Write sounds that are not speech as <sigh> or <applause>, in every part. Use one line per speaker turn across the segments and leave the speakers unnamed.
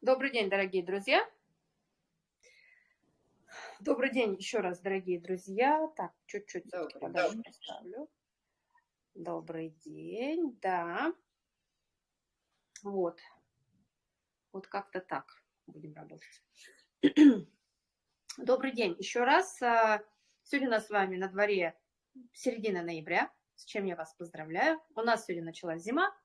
Добрый день, дорогие друзья. Добрый день еще раз, дорогие друзья. Так, чуть-чуть подальше поставлю. Добрый день, да. Вот. Вот как-то так будем работать. <clears throat> Добрый день еще раз. А, сегодня у нас с вами на дворе середина ноября, с чем я вас поздравляю. У нас сегодня началась зима.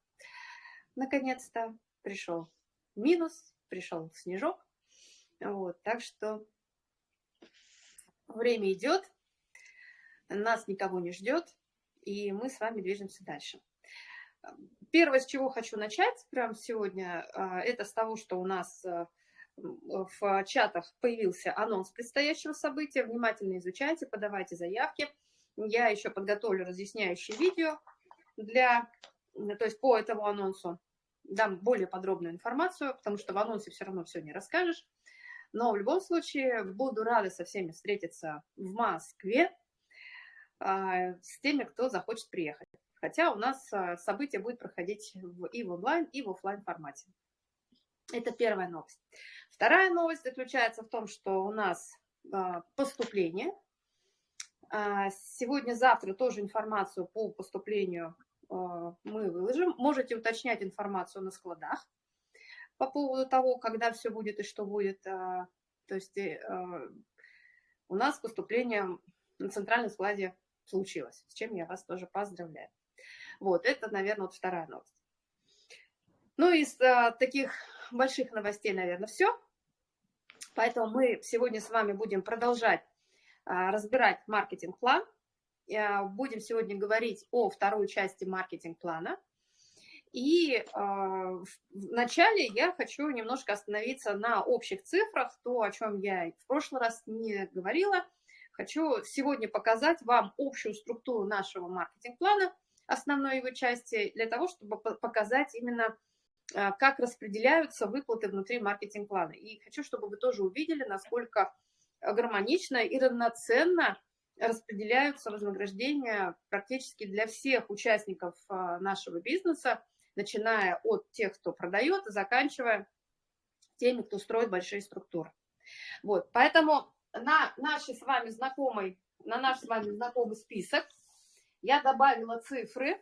Наконец-то пришел минус, пришел снежок. Вот, так что время идет, нас никого не ждет, и мы с вами движемся дальше. Первое, с чего хочу начать прямо сегодня, а, это с того, что у нас а, в чатах появился анонс предстоящего события. Внимательно изучайте, подавайте заявки. Я еще подготовлю разъясняющее видео для, то есть по этому анонсу дам более подробную информацию, потому что в анонсе все равно все не расскажешь. Но в любом случае буду рада со всеми встретиться в Москве а, с теми, кто захочет приехать. Хотя у нас а, событие будет проходить и в онлайн, и в офлайн формате. Это первая новость. Вторая новость заключается в том, что у нас а, поступление. Сегодня-завтра тоже информацию по поступлению мы выложим. Можете уточнять информацию на складах по поводу того, когда все будет и что будет. А, то есть э, а, у нас поступление на центральном складе случилось, с чем я вас тоже поздравляю. Вот, это, наверное, вот вторая новость. Ну, из таких больших новостей, наверное, все. Поэтому мы сегодня с вами будем продолжать разбирать маркетинг-план. Будем сегодня говорить о второй части маркетинг-плана. И э, вначале я хочу немножко остановиться на общих цифрах, то, о чем я в прошлый раз не говорила. Хочу сегодня показать вам общую структуру нашего маркетинг-плана, основной его части, для того, чтобы показать именно, э, как распределяются выплаты внутри маркетинг-плана. И хочу, чтобы вы тоже увидели, насколько гармонично и равноценно распределяются вознаграждения практически для всех участников а, нашего бизнеса, начиная от тех, кто продает, и заканчивая теми, кто строит большие структуры. Вот, поэтому на наши с вами знакомый, на наш с вами знакомый список я добавила цифры.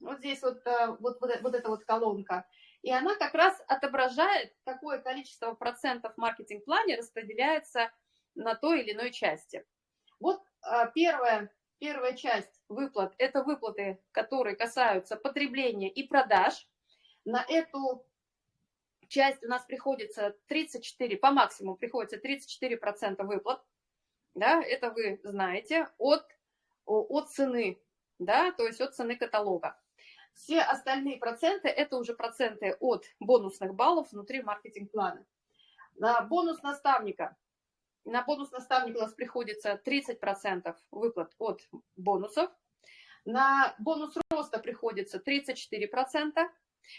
Вот здесь вот, э, вот, вот, вот эта вот колонка. И она как раз отображает, какое количество процентов маркетинг-плане распределяется на той или иной части. Вот первая, первая часть выплат – это выплаты, которые касаются потребления и продаж. На эту часть у нас приходится 34, по максимуму приходится 34% выплат. Да, это вы знаете, от, от цены, да, то есть от цены каталога. Все остальные проценты – это уже проценты от бонусных баллов внутри маркетинг-плана. На бонус наставника на бонус наставника у нас приходится 30% выплат от бонусов. На бонус роста приходится 34%.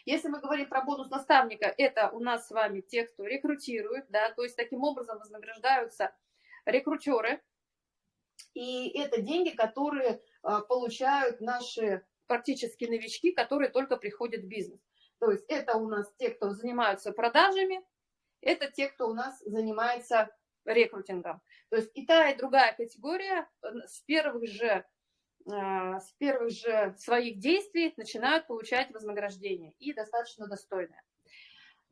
Если мы говорим про бонус наставника, это у нас с вами те, кто рекрутирует, да, то есть таким образом вознаграждаются рекрутеры. И это деньги, которые а, получают наши практически новички, которые только приходят в бизнес. То есть это у нас те, кто занимаются продажами, это те, кто у нас занимается рекрутингом. То есть и та, и другая категория э, с первых же, э, с первых же своих действий начинают получать вознаграждение и достаточно достойное.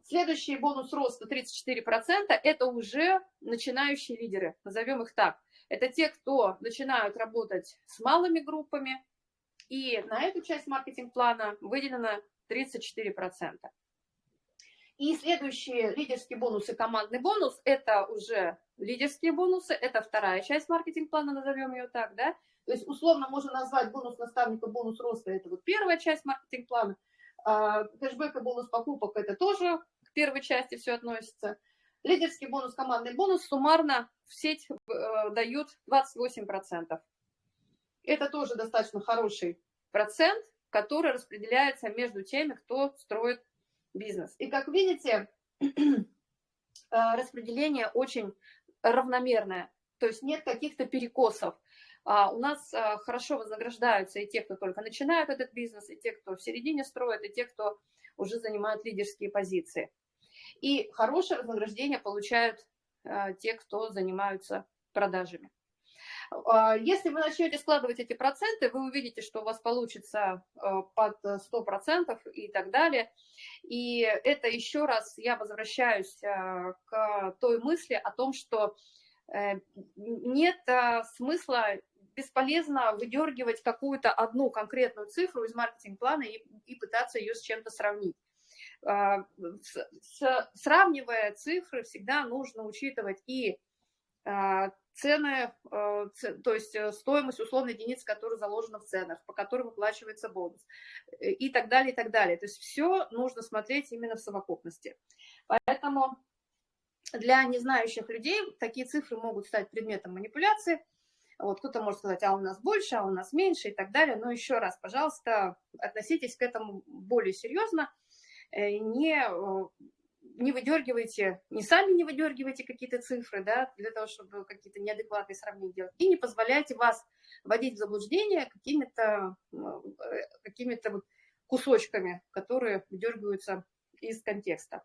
Следующий бонус роста 34% – это уже начинающие лидеры, назовем их так. Это те, кто начинают работать с малыми группами, и на эту часть маркетинг-плана выделено 34%. И следующие лидерские бонусы, командный бонус, это уже лидерские бонусы, это вторая часть маркетинг-плана, назовем ее так, да. То есть условно можно назвать бонус наставника, бонус роста, это вот первая часть маркетинг-плана. А, кэшбэк и бонус покупок, это тоже к первой части все относится. Лидерский бонус, командный бонус суммарно в сеть э, дают 28%. Это тоже достаточно хороший процент, который распределяется между теми, кто строит бизнес. И как видите, <clears throat> э, распределение очень равномерное, то есть нет каких-то перекосов. А у нас а, хорошо вознаграждаются и те, кто только начинают этот бизнес, и те, кто в середине строит, и те, кто уже занимают лидерские позиции. И хорошее вознаграждение получают те, кто занимаются продажами. А, если вы начнете складывать эти проценты, вы увидите, что у вас получится а, под 100% и так далее. И это еще раз я возвращаюсь а, к той мысли о том, что э, нет смысла бесполезно выдергивать какую-то одну конкретную цифру из маркетинг-плана и, и пытаться ее с чем-то сравнить. С, с, сравнивая цифры, всегда нужно учитывать и цены, э, то есть э, стоимость условной единицы, которая заложена в ценах, по которой выплачивается бонус э, и так далее, и так далее. То есть все нужно смотреть именно в совокупности. Поэтому для незнающих людей такие цифры могут стать предметом манипуляции. Вот кто-то может сказать, а у нас больше, а у нас меньше и так далее. Но еще раз, пожалуйста, относитесь к этому более серьезно. Не не выдергивайте, не сами не выдергивайте какие-то цифры, да, для того, чтобы какие-то неадекватные сравнения делать, и не позволяйте вас вводить в заблуждение какими-то какими вот кусочками, которые выдергиваются из контекста.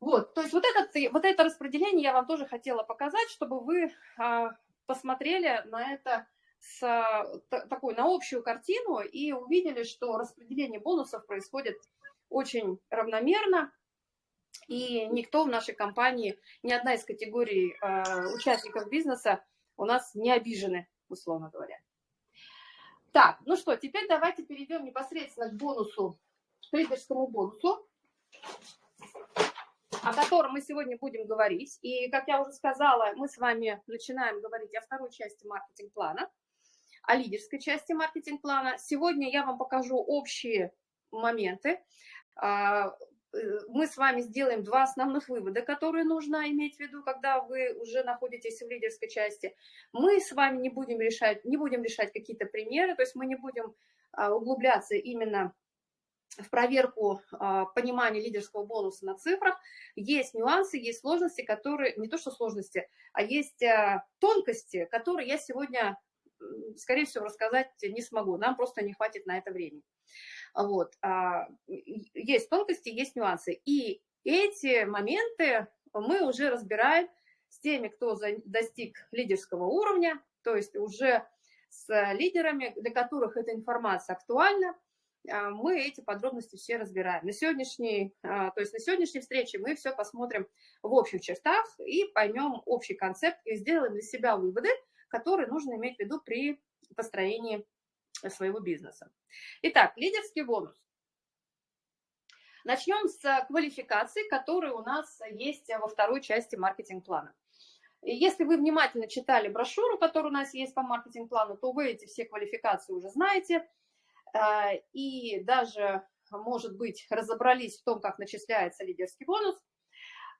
Вот, то есть вот, этот, вот это распределение я вам тоже хотела показать, чтобы вы а, посмотрели на это с такой, на общую картину и увидели, что распределение бонусов происходит очень равномерно, и никто в нашей компании, ни одна из категорий э, участников бизнеса у нас не обижены, условно говоря. Так, ну что, теперь давайте перейдем непосредственно к бонусу, трейдерскому бонусу, о котором мы сегодня будем говорить. И, как я уже сказала, мы с вами начинаем говорить о второй части маркетинг-плана, о лидерской части маркетинг-плана. Сегодня я вам покажу общие моменты, а, мы с вами сделаем два основных вывода, которые нужно иметь в виду, когда вы уже находитесь в лидерской части. Мы с вами не будем решать, не будем решать какие-то примеры, то есть мы не будем а, углубляться именно в проверку а, понимания лидерского бонуса на цифрах. Есть нюансы, есть сложности, которые, не то что сложности, а есть а, тонкости, которые я сегодня, скорее всего, рассказать не смогу. Нам просто не хватит на это времени. Вот. А, есть тонкости, есть нюансы. И эти моменты мы уже разбираем с теми, кто достиг лидерского уровня, то есть уже с лидерами, для которых эта информация актуальна, а, мы эти подробности все разбираем. На сегодняшней, а, то есть на сегодняшней встрече мы все посмотрим в общих чертах и поймем общий концепт и сделаем для себя выводы, которые нужно иметь в виду при построении своего бизнеса. Итак, лидерский бонус. Начнем с квалификации, которые у нас есть во второй части маркетинг-плана. Если вы внимательно читали брошюру, которая у нас есть по маркетинг-плану, то вы эти все квалификации уже знаете. Э, и даже, может быть, разобрались в том, как начисляется лидерский бонус.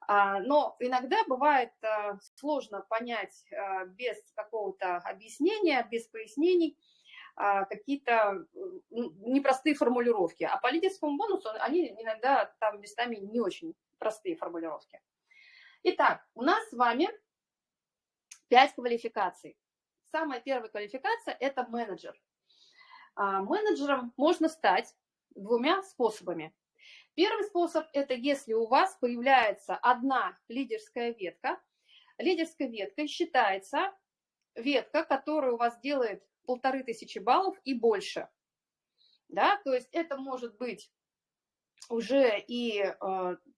А, но иногда бывает э, сложно понять э, без какого-то объяснения, без пояснений, какие-то непростые формулировки. А по лидерскому бонусу они иногда там местами не очень простые формулировки. Итак, у нас с вами 5 квалификаций. Самая первая квалификация – это менеджер. А, менеджером можно стать двумя способами. Первый способ – это если у вас появляется одна лидерская ветка. Лидерской веткой считается ветка, которая у вас делает полторы тысячи баллов и больше. Да, то есть это может быть уже и э,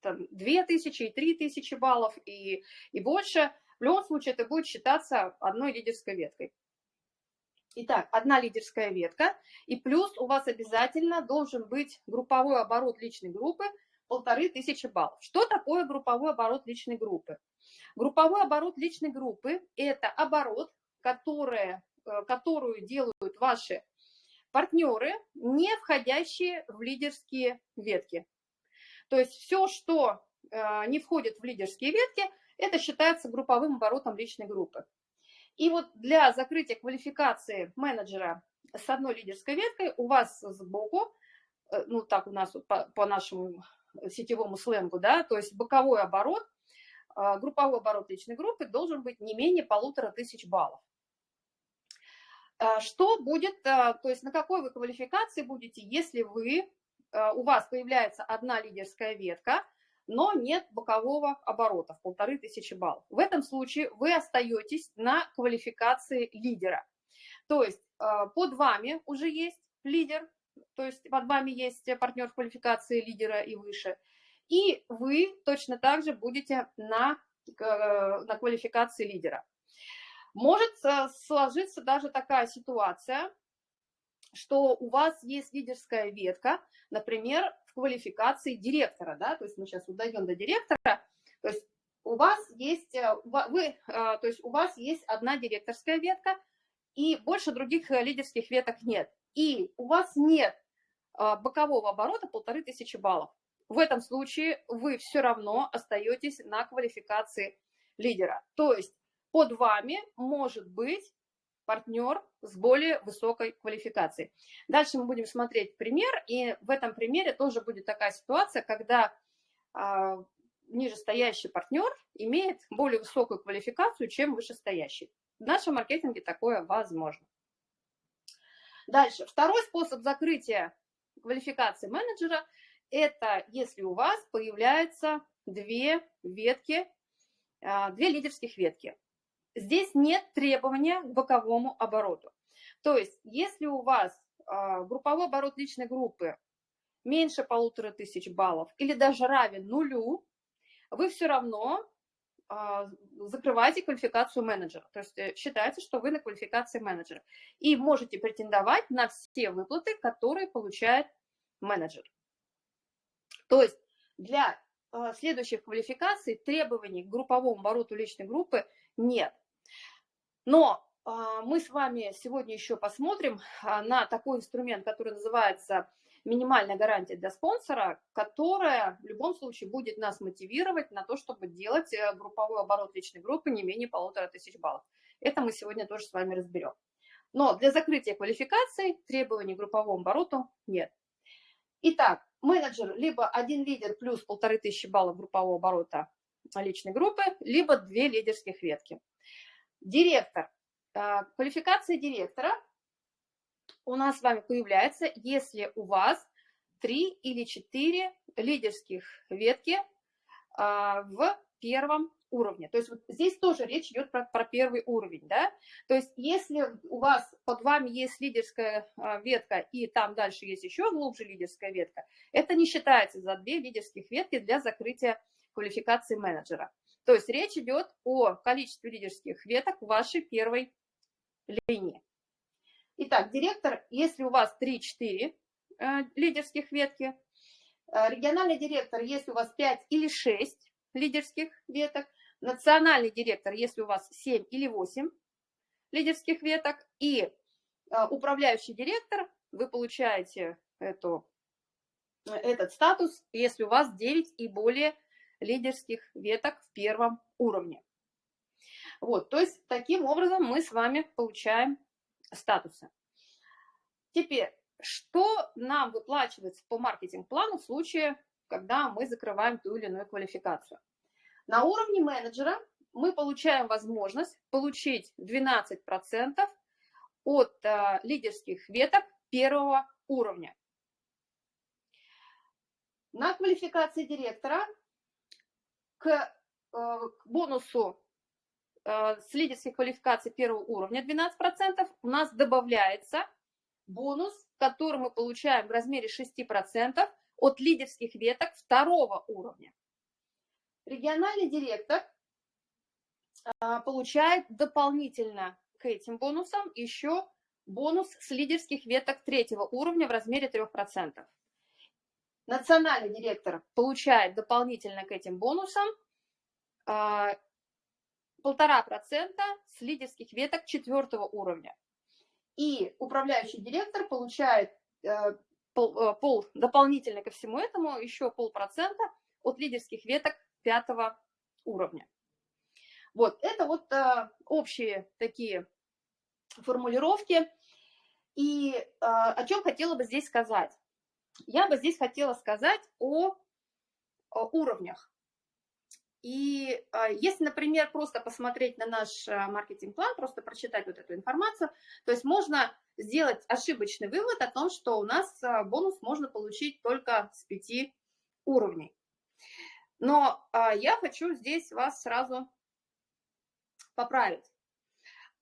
там, 2000, и 3000 баллов, и, и больше. В любом случае это будет считаться одной лидерской веткой. Итак, одна лидерская ветка, и плюс у вас обязательно должен быть групповой оборот личной группы полторы тысячи баллов. Что такое групповой оборот личной группы? Групповой оборот личной группы – это оборот, который которую делают ваши партнеры, не входящие в лидерские ветки. То есть все, что э, не входит в лидерские ветки, это считается групповым оборотом личной группы. И вот для закрытия квалификации менеджера с одной лидерской веткой у вас сбоку, э, ну так у нас по, по нашему сетевому сленгу, да, то есть боковой оборот, групповой оборот личной группы должен быть не менее полутора тысяч баллов. А, что будет, а, то есть на какой вы квалификации будете, если вы, а, у вас появляется одна лидерская ветка, но нет бокового оборота в полторы тысячи баллов. В этом случае вы остаетесь на квалификации лидера. То есть э, под вами уже есть лидер, то есть под вами есть партнер квалификации лидера и выше, и вы точно так же будете на, э, на квалификации лидера. Может э, сложиться даже такая ситуация, что у вас есть лидерская ветка, например, в квалификации директора, да, то есть мы сейчас удойдем до директора, то есть у вас есть, э, вы, то есть у вас есть одна директорская ветка, и больше других лидерских веток нет. И у вас нет бокового оборота полторы тысячи баллов в этом случае вы все равно остаетесь на квалификации лидера. То есть под вами может быть партнер с более высокой квалификацией. Дальше мы будем смотреть пример, и в этом примере тоже будет такая ситуация, когда а, нижестоящий партнер имеет более высокую квалификацию, чем вышестоящий. В нашем маркетинге такое возможно. Дальше. Второй способ закрытия квалификации менеджера – это если у вас появляются две ветки, а, две лидерских ветки. Здесь нет требования к боковому обороту. То есть, если у вас а, групповой оборот личной группы меньше полутора тысяч баллов или даже равен нулю, вы все равно а, закрываете квалификацию менеджера. То есть э, считается, что вы на квалификации менеджера. И можете претендовать на все выплаты, которые получает менеджер. То есть для э, следующих квалификаций требований к групповому обороту личной группы нет. Но э, мы с вами сегодня еще посмотрим э, на такой инструмент, который называется минимальная гарантия для спонсора, которая в любом случае будет нас мотивировать на то, чтобы делать групповой оборот личной группы не менее полутора тысяч баллов. Это мы сегодня тоже с вами разберем. Но для закрытия квалификации требований к групповому обороту нет. Итак, менеджер либо один лидер плюс полторы тысячи баллов группового оборота личной группы, либо две лидерских ветки. Директор. А, квалификация директора у нас с вами появляется, если у вас три или четыре лидерских ветки а, в первом уровне. То есть вот здесь тоже речь идет про, про первый уровень, да. То есть если у вас под вами есть лидерская а, ветка и там дальше есть еще глубже лидерская ветка, это не считается за две лидерских ветки для закрытия квалификации менеджера. То есть речь идет о количестве лидерских веток в вашей первой линии. Итак, директор, если у вас 3-4 э, лидерских ветки, э, региональный директор, если у вас 5 или 6 лидерских веток, национальный директор, если у вас 7 или 8 лидерских веток, и а, управляющий директор, вы получаете эту, этот статус, если у вас 9 и более лидерских веток в первом уровне. Вот, то есть таким образом мы с вами получаем статусы. Теперь, что нам выплачивается по маркетинг-плану в случае, когда мы закрываем ту или иную квалификацию? На уровне менеджера мы получаем возможность получить 12% от э, лидерских веток первого уровня. На квалификации директора к, э, к бонусу э, с лидерских квалификаций первого уровня 12% у нас добавляется бонус, который мы получаем в размере 6% от лидерских веток второго уровня региональный директор а, получает дополнительно к этим бонусам еще бонус с лидерских веток третьего уровня в размере 3%. Национальный директор получает дополнительно к этим бонусам а, полтора процента с лидерских веток четвертого уровня. И управляющий директор получает э, э, пол дополнительно ко всему этому еще полпроцента от лидерских веток пятого уровня. Вот, это вот а, общие такие формулировки. И а, о чем хотела бы здесь сказать? Я бы здесь хотела сказать о, о уровнях. И а, если, например, просто посмотреть на наш маркетинг-план, просто прочитать вот эту информацию, то есть можно сделать ошибочный вывод о том, что у нас бонус можно получить только с пяти уровней. Но а, я хочу здесь вас сразу поправить,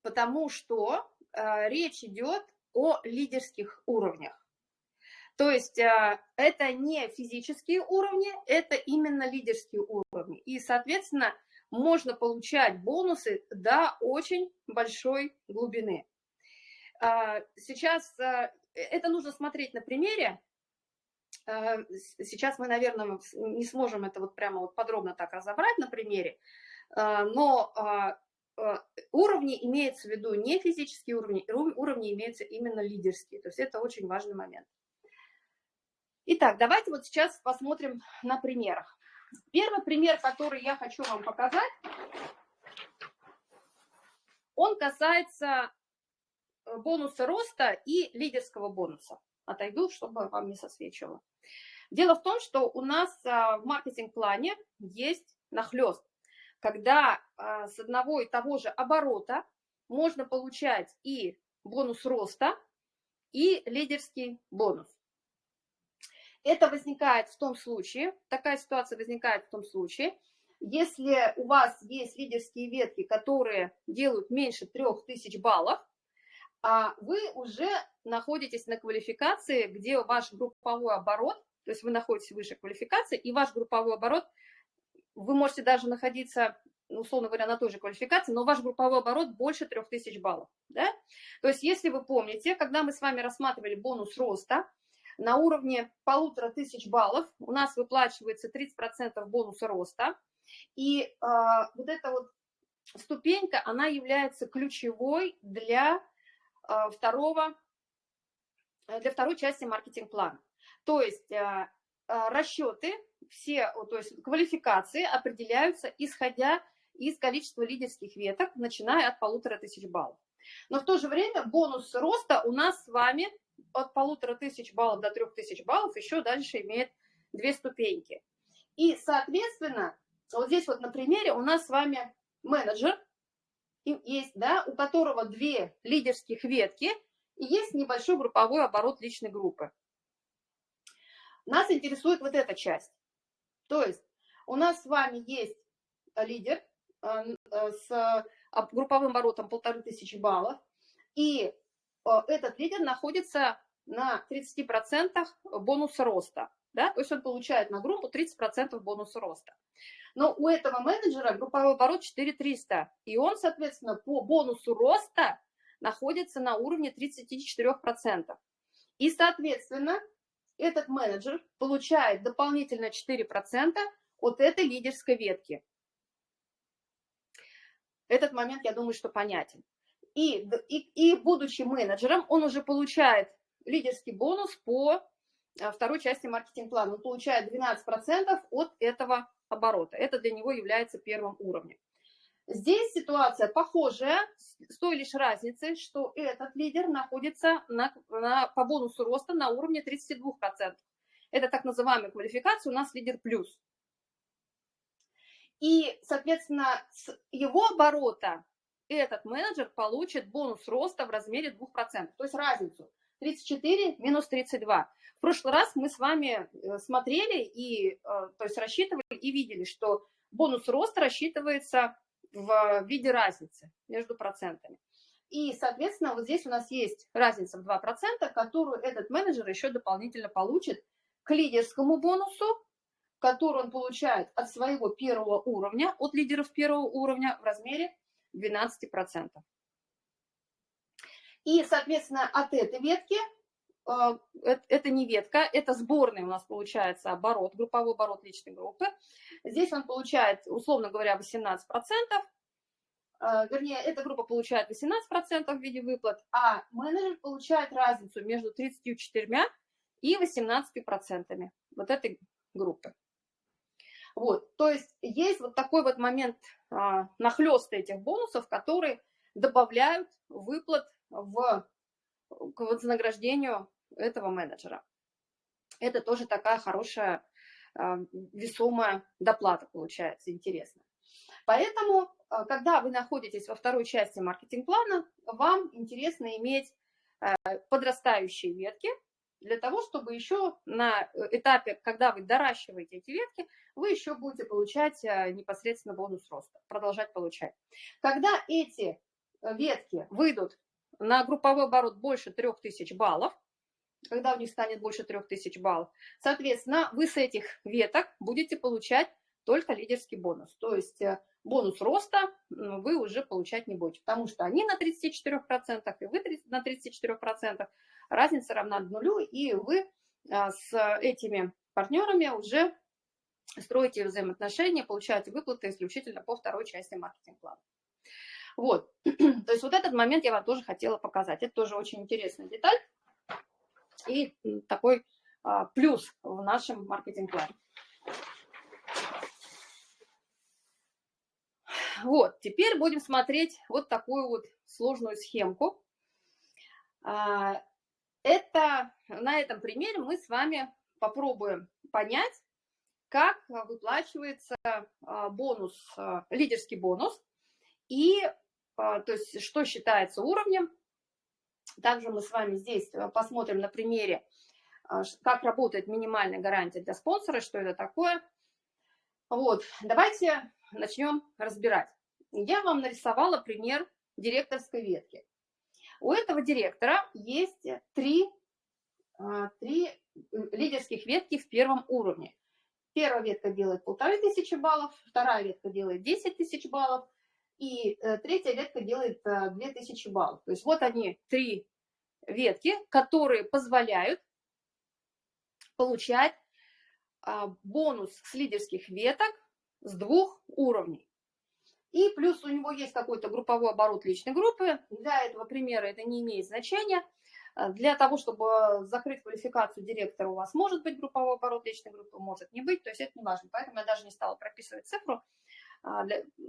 потому что а, речь идет о лидерских уровнях. То есть а, это не физические уровни, это именно лидерские уровни. И, соответственно, можно получать бонусы до очень большой глубины. А, сейчас а, это нужно смотреть на примере. Сейчас мы, наверное, не сможем это вот прямо вот подробно так разобрать на примере, но уровни имеются в виду не физические уровни, уровни имеются именно лидерские. То есть это очень важный момент. Итак, давайте вот сейчас посмотрим на примерах. Первый пример, который я хочу вам показать, он касается э, бонуса роста и лидерского бонуса. Отойду, чтобы вам не сосвечивало. Дело в том, что у нас а, в маркетинг-плане есть нахлест, когда а, с одного и того же оборота можно получать и бонус роста, и лидерский бонус. Это возникает в том случае, такая ситуация возникает в том случае, если у вас есть лидерские ветки, которые делают меньше 3000 баллов, а вы уже находитесь на квалификации, где ваш групповой оборот, то есть вы находитесь выше квалификации, и ваш групповой оборот, вы можете даже находиться, ну, условно говоря, на той же квалификации, но ваш групповой оборот больше 3000 баллов. Да? То есть если вы помните, когда мы с вами рассматривали бонус роста, на уровне полутора тысяч баллов у нас выплачивается 30% бонуса роста. И э, вот эта вот ступенька, она является ключевой для э, второго, для второй части маркетинг-плана. То есть э, расчеты, все, то есть квалификации определяются, исходя из количества лидерских веток, начиная от полутора тысяч баллов. Но в то же время бонус роста у нас с вами от полутора тысяч баллов до трех тысяч баллов еще дальше имеет две ступеньки. И, соответственно, вот здесь вот на примере у нас с вами менеджер есть, да, у которого две лидерских ветки и есть небольшой групповой оборот личной группы. Нас интересует вот эта часть. То есть у нас с вами есть лидер э, э, с групповым оборотом полторы тысячи баллов, и Э, этот лидер находится на 30% бонуса роста. Да? То есть он получает на группу 30% бонуса роста. Но у этого менеджера групповой оборот 4300. И он, соответственно, по бонусу роста находится на уровне 34%. И, соответственно, этот менеджер получает дополнительно 4% от этой лидерской ветки. Этот момент, я думаю, что понятен. И, и, и будучи менеджером, он уже получает лидерский бонус по а, второй части маркетинг-плана. Он получает 12% от этого оборота. Это для него является первым уровнем. Здесь ситуация похожая, с той лишь разницей, что этот лидер находится на, на, по бонусу роста на уровне 32%. Это так называемая квалификация, у нас лидер плюс. И, соответственно, с его оборота этот менеджер получит бонус роста в размере 2%, то есть разницу 34 минус 32. В прошлый раз мы с вами э, смотрели и, э, то есть рассчитывали и видели, что бонус роста рассчитывается в виде разницы между процентами. И, соответственно, вот здесь у нас есть разница в 2%, которую этот менеджер еще дополнительно получит к лидерскому бонусу, который он получает от своего первого уровня, от лидеров первого уровня в размере 12%. И, соответственно, от этой ветки, э, это не ветка, это сборный у нас получается оборот, групповой оборот личной группы. Здесь он получает, условно говоря, 18%, э, вернее, эта группа получает 18% в виде выплат, а менеджер получает разницу между 34 и 18% вот этой группы. Вот, то есть есть вот такой вот момент а, нахлеста этих бонусов, которые добавляют выплат в, к вознаграждению этого менеджера. Это тоже такая хорошая а, весомая доплата получается, интересно. Поэтому, а, когда вы находитесь во второй части маркетинг-плана, вам интересно иметь а, подрастающие ветки для того, чтобы еще на этапе, когда вы доращиваете эти ветки, вы еще будете получать непосредственно бонус роста, продолжать получать. Когда эти ветки выйдут на групповой оборот больше 3000 баллов, когда у них станет больше 3000 баллов, соответственно, вы с этих веток будете получать только лидерский бонус. То есть э, бонус роста вы уже получать не будете, потому что они на 34%, и вы на 34%, разница равна нулю, и вы а, с этими партнерами уже строите взаимоотношения, получаете выплаты исключительно по второй части маркетинг-плана. Вот, <clears throat> то есть вот этот момент я вам тоже хотела показать. Это тоже очень интересная деталь и такой а, плюс в нашем маркетинг-плане. Вот, теперь будем смотреть вот такую вот сложную схемку. А, это, на этом примере мы с вами попробуем понять, как выплачивается а, бонус, лидерский бонус, и то есть что считается уровнем также мы с вами здесь э, посмотрим на примере, а, как работает минимальная гарантия для спонсора, что это такое. Вот, давайте начнем разбирать. Я вам нарисовала пример директорской ветки. У этого директора есть три, а, три лидерских ветки в первом уровне. Первая ветка делает полторы тысячи баллов, вторая ветка делает 10 тысяч баллов, и э, третья ветка делает 2000 э, баллов. То есть вот они, три ветки, которые позволяют получать а, бонус с лидерских веток с двух уровней. И плюс у него есть какой-то групповой оборот личной группы. Для этого примера это не имеет значения. Э, для того, чтобы закрыть квалификацию директора, у вас может быть групповой оборот личной группы, может не быть, то есть это не важно. Поэтому я даже не стала прописывать цифру. А,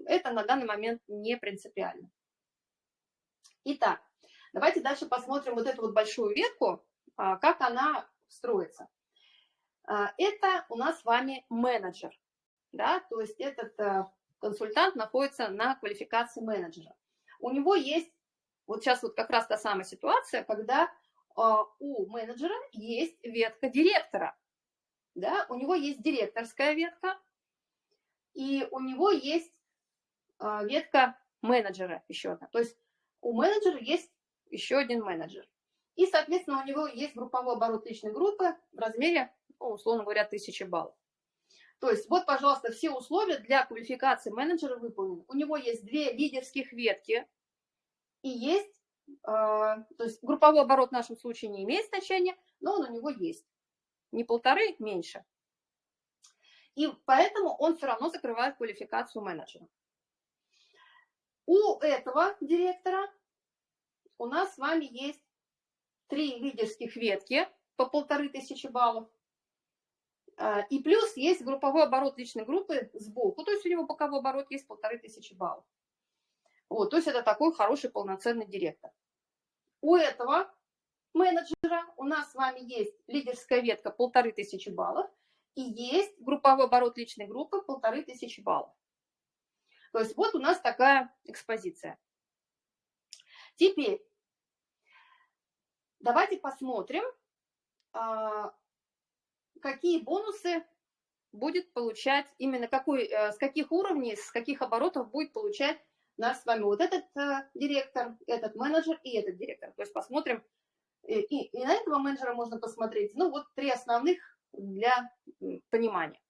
это на данный момент не принципиально. Итак, давайте дальше посмотрим вот эту вот большую ветку, а, как она строится. А, это у нас с вами менеджер, да, то есть этот э, консультант находится на квалификации менеджера. У него есть, вот сейчас вот как раз та самая ситуация, когда у менеджера есть ветка директора, да, у него есть директорская ветка, и у него есть а, ветка менеджера еще одна. То есть у менеджера есть еще один менеджер. И, соответственно, у него есть групповой оборот личной группы в размере, ну, условно говоря, 1000 баллов. То есть вот, пожалуйста, все условия для квалификации менеджера выполнены. У него есть две лидерских ветки и есть, э, то есть групповой оборот в нашем случае не имеет значения, но он у него есть. Не полторы, меньше. И поэтому он все равно закрывает квалификацию менеджера. У этого директора у нас с вами есть три лидерских ветки по полторы тысячи баллов. А, и плюс есть групповой оборот личной группы сбоку, то есть у него боковой оборот есть полторы тысячи баллов. Вот, то есть это такой хороший полноценный директор. У этого менеджера у нас с вами есть лидерская ветка полторы тысячи баллов, и есть групповой оборот личной группы полторы тысячи баллов. То есть вот у нас такая экспозиция. Теперь давайте посмотрим, а, какие бонусы будет получать, именно какой, э, с каких уровней, с каких оборотов будет получать наш с вами вот этот э, директор, этот менеджер и этот директор. То есть посмотрим, и, и на этого менеджера можно посмотреть. Ну вот три основных для понимания.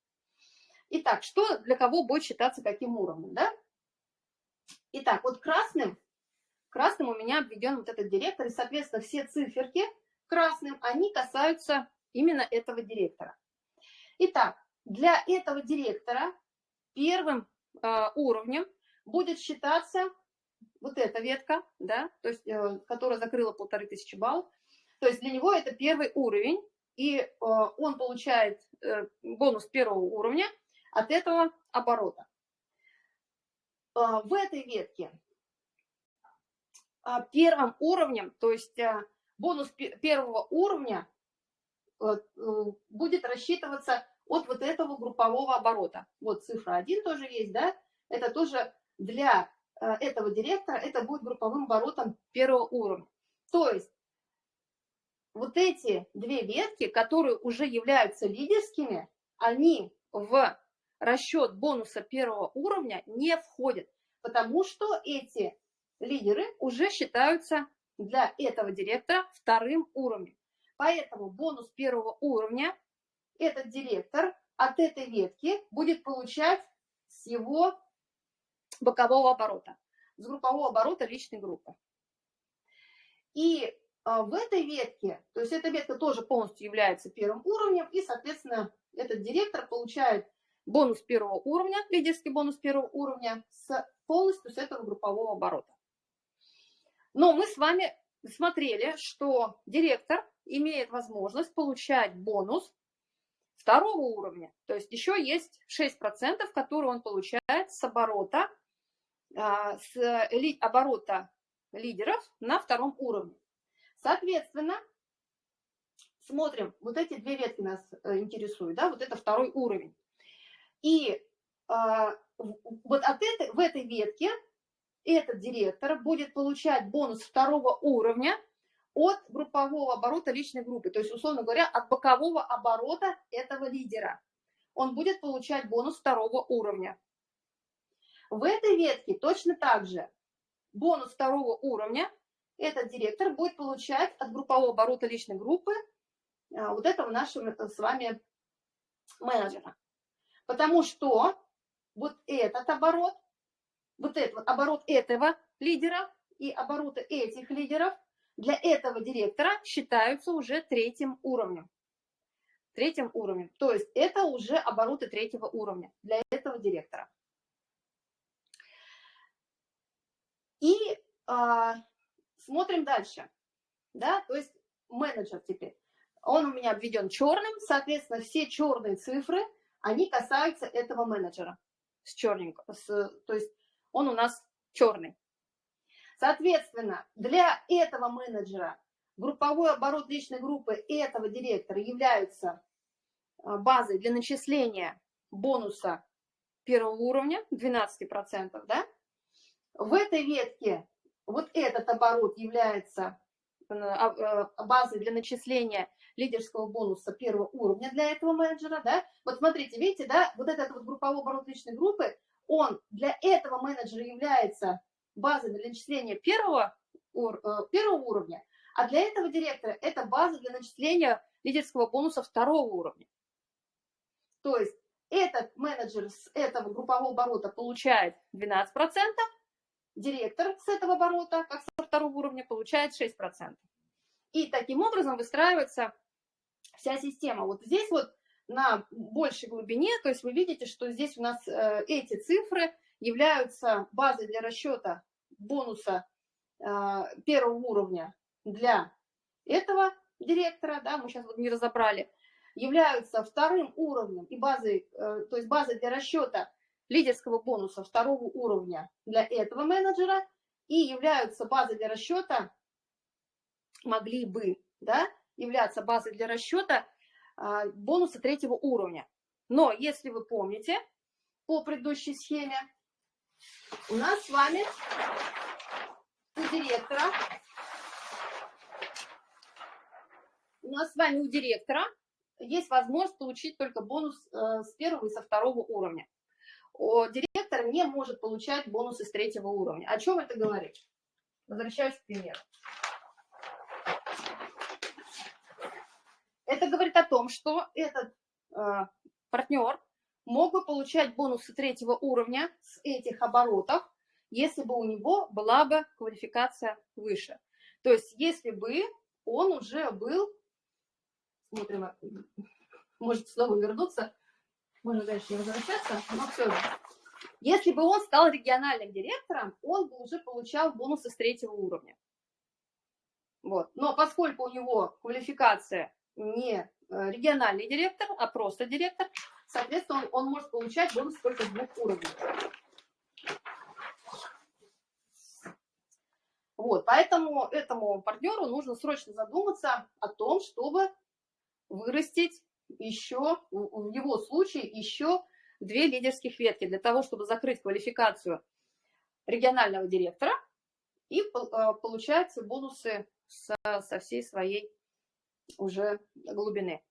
Итак, что для кого будет считаться каким уровнем, да? Итак, вот красным, красным у меня обведен вот этот директор, и, соответственно, все циферки красным, они касаются именно этого директора. Итак, для этого директора первым э, уровнем будет считаться вот эта ветка, да, то есть, э, которая закрыла полторы тысячи баллов. То есть для него это первый уровень, и э, он получает э, бонус первого уровня от этого оборота. Э, в этой ветке первым уровнем, то есть бонус первого уровня будет рассчитываться от вот этого группового оборота. Вот цифра 1 тоже есть, да? Это тоже для этого директора, это будет групповым оборотом первого уровня. То есть вот эти две ветки, которые уже являются лидерскими, они в расчет бонуса первого уровня не входят, потому что эти лидеры уже считаются для этого директора вторым уровнем. Поэтому бонус первого уровня этот директор от этой ветки будет получать с его бокового оборота, с группового оборота личной группы. И а, в этой ветке, то есть эта ветка тоже полностью является первым уровнем, и, соответственно, этот директор получает бонус первого уровня, лидерский бонус первого уровня, с, полностью с этого группового оборота. Но мы с вами смотрели, что директор имеет возможность получать бонус второго уровня. То есть еще есть 6%, которые он получает с оборота, а, с оборота лидеров на втором уровне. Соответственно, смотрим, вот эти две ветки нас э, интересуют, да, вот это второй уровень. И а, вот от этой, в этой ветке этот директор будет получать бонус второго уровня от группового оборота личной группы, то есть, условно говоря, от бокового оборота этого лидера. Он будет получать бонус второго уровня. В этой ветке точно так же бонус второго уровня этот директор будет получать от группового оборота личной группы а, вот этого нашего с вами менеджера. Потому что вот этот оборот, вот этот оборот этого лидера и обороты этих лидеров для этого директора считаются уже третьим уровнем. Третьим уровнем. То есть это уже обороты третьего уровня для этого директора. И а, смотрим дальше. Да, то есть менеджер теперь. Он у меня обведен черным, соответственно, все черные цифры, они касаются этого менеджера с черненьким. То есть он у нас черный. Соответственно, для этого менеджера групповой оборот личной группы этого директора являются а, базой для начисления бонуса первого уровня 12%. Да? В этой ветке вот этот оборот является э, а, э, базой для начисления лидерского бонуса первого уровня для этого менеджера. Да? Вот смотрите, видите, да, вот этот вот групповой оборот личной группы, он для этого менеджера является база для начисления первого, э, первого уровня, а для этого директора это база для начисления лидерского бонуса второго уровня. То есть этот менеджер с этого группового оборота получает 12%, директор с этого оборота, как со второго уровня, получает 6%. И таким образом выстраивается вся система. Вот здесь вот на большей глубине, то есть вы видите, что здесь у нас э, эти цифры являются базой для расчета бонуса э, первого уровня для этого директора, да, мы сейчас вот не разобрали, являются вторым уровнем и базой, э, то есть базой для расчета лидерского бонуса второго уровня для этого менеджера и являются базой для расчета, могли бы, да, являться базой для расчета а, бонуса третьего уровня. Но если вы помните, по предыдущей схеме у нас с вами у директора, у нас с вами у директора есть возможность получить только бонус э, с первого и со второго уровня. Директор не может получать бонусы с третьего уровня. О чем это говорит? Возвращаюсь к примеру. Это говорит о том, что этот э, партнер мог бы получать бонусы третьего уровня с этих оборотов, если бы у него была бы квалификация выше. То есть если бы он уже был, смотрим, может снова вернуться, можно дальше не возвращаться, но все же. Если бы он стал региональным директором, он бы уже получал бонусы с третьего уровня. Вот. Но поскольку у него квалификация не э, региональный директор, а просто директор, соответственно, он, он может получать бонус только с двух уровней. Вот, поэтому этому партнеру нужно срочно задуматься о том, чтобы вырастить еще, в его случае, еще две лидерских ветки для того, чтобы закрыть квалификацию регионального директора и э, получать бонусы со, со всей своей уже глубины.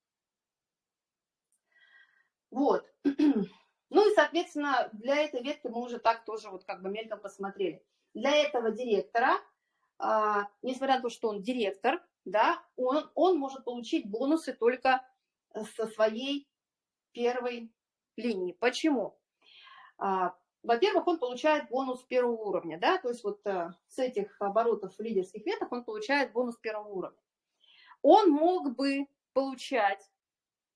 Вот. <clears throat> Ну и, соответственно, для этой ветки мы уже так тоже вот как бы мельком посмотрели. Для этого директора, а, несмотря на то, что он директор, да, он, он может получить бонусы только со своей первой линии. Почему? А, во-первых, он получает бонус первого уровня, да, то есть вот а, с этих оборотов лидерских веток он получает бонус первого уровня. Он мог бы получать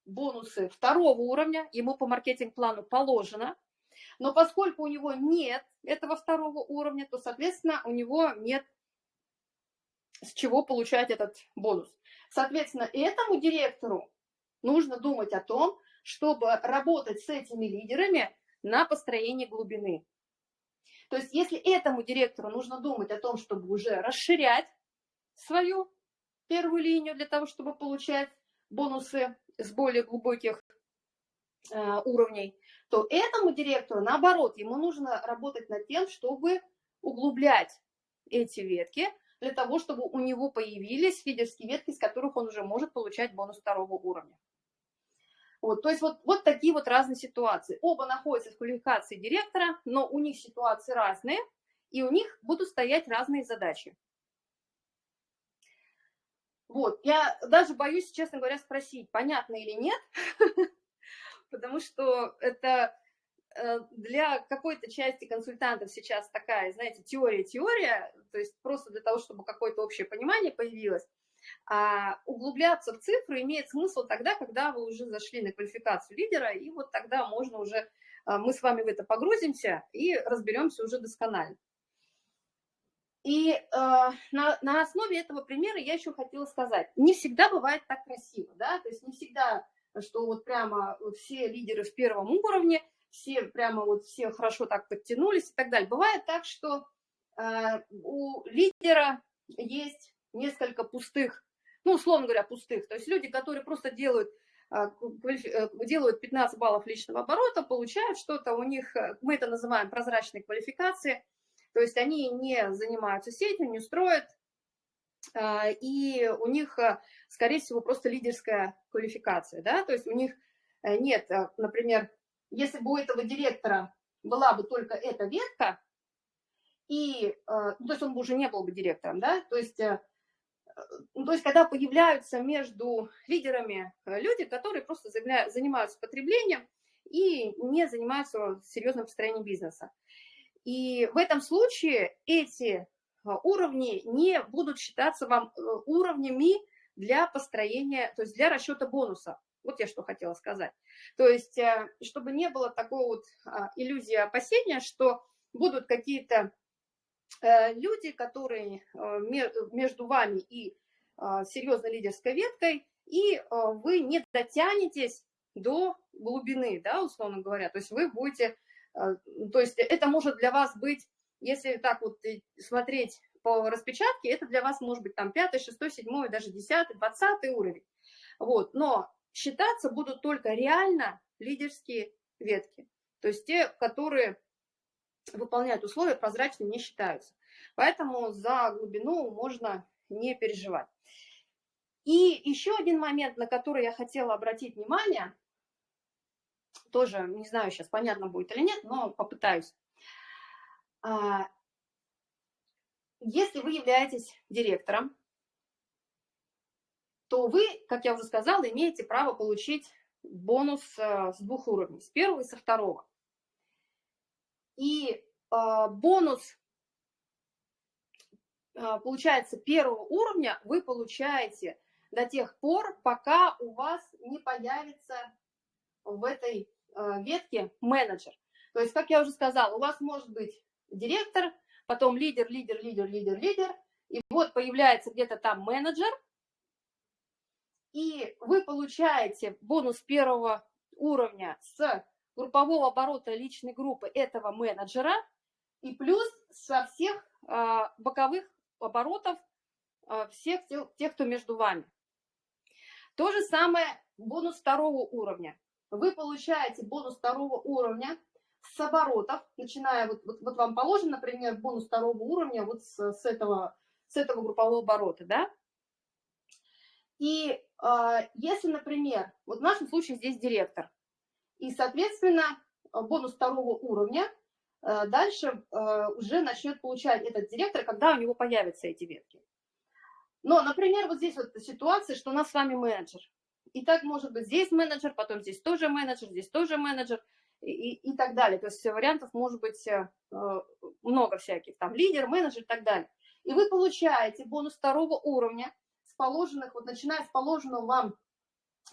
бонусы второго уровня, ему по маркетинг-плану положено, но поскольку у него нет этого второго уровня, то, соответственно, у него нет с чего получать этот бонус. Соответственно, этому директору нужно думать о том, чтобы работать с этими лидерами на построение глубины. То есть если этому директору нужно думать о том, чтобы уже расширять свою первую линию для того, чтобы получать бонусы с более глубоких э, уровней, то этому директору, наоборот, ему нужно работать над тем, чтобы углублять эти ветки, для того, чтобы у него появились фидерские ветки, с которых он уже может получать бонус второго уровня. Вот, то есть вот, вот такие вот разные ситуации. Оба находятся в квалификации директора, но у них ситуации разные, и у них будут стоять разные задачи. Вот, я даже боюсь, честно говоря, спросить, понятно или нет, <laughs> потому что это э, для какой-то части консультантов сейчас такая, знаете, теория-теория, то есть просто для того, чтобы какое-то общее понимание появилось. А углубляться в цифры имеет смысл тогда, когда вы уже зашли на квалификацию лидера, и вот тогда можно уже, а, мы с вами в это погрузимся и разберемся уже досконально. И э, на, на основе этого примера я еще хотела сказать, не всегда бывает так красиво, да, то есть не всегда, что вот прямо все лидеры в первом уровне, все прямо вот все хорошо так подтянулись и так далее. Бывает так, что э, у лидера есть несколько пустых, ну, условно говоря, пустых. То есть люди, которые просто делают, а, э, делают 15 баллов личного оборота, получают что-то, у них, э, мы это называем прозрачной квалификацией, то есть они не занимаются сетью, не строят, а, и у них, э, скорее всего, просто лидерская квалификация, да, то есть у них нет, например, если бы у этого директора была бы только эта ветка, и, ну, то есть он бы уже не был бы директором, да, то есть ну, то есть когда появляются между лидерами э, люди, которые просто занимаются потреблением и не занимаются серьезным построением бизнеса. И в этом случае эти э, уровни не будут считаться вам э, уровнями для построения, то есть для расчета бонуса. Вот я что хотела сказать. То есть, чтобы не было такой вот а, иллюзии опасения, что будут какие-то Э, люди, которые э, между вами и э, серьезной лидерской веткой, и вы не дотянетесь до глубины, да, условно говоря. То есть вы будете, то есть это может для вас быть, если так вот смотреть по распечатке, это для вас может быть там 5, 6, 7, даже 10, 20 уровень. Вот, но считаться будут только реально лидерские ветки. То есть те, которые выполняют условия, прозрачными не считаются. Поэтому за глубину можно не переживать. И еще один момент, на который я хотела обратить внимание, тоже не знаю, сейчас понятно будет или нет, но попытаюсь. А, если вы являетесь директором, то вы, как я уже сказала, имеете право получить бонус э, с двух уровней, с первого и со второго. И э, бонус, э, получается, первого уровня вы получаете до тех пор, пока у вас не появится в этой ветке менеджер. То есть, как я уже сказала, у вас может быть директор, потом лидер, лидер, лидер, лидер, лидер, и вот появляется где-то там менеджер, и вы получаете бонус первого уровня с группового оборота личной группы этого менеджера и плюс со всех а, боковых оборотов а, всех тех, кто между вами. То же самое бонус второго уровня. Вы получаете бонус второго уровня с оборотов, начиная, вот, вот, вот вам положен, например, бонус второго уровня вот с, с, этого, с этого группового оборота, да? И а, если, например, вот в нашем случае здесь директор, и, соответственно, бонус второго уровня э, дальше э, уже начнет получать этот директор, когда у него появятся эти ветки. Но, например, вот здесь вот ситуация, что у нас с вами менеджер. И так может быть здесь менеджер, потом здесь тоже менеджер, здесь тоже менеджер и, и так далее. То есть вариантов может быть э, много всяких, там лидер, менеджер и так далее. И вы получаете бонус второго уровня с положенных, вот начиная с положенного вам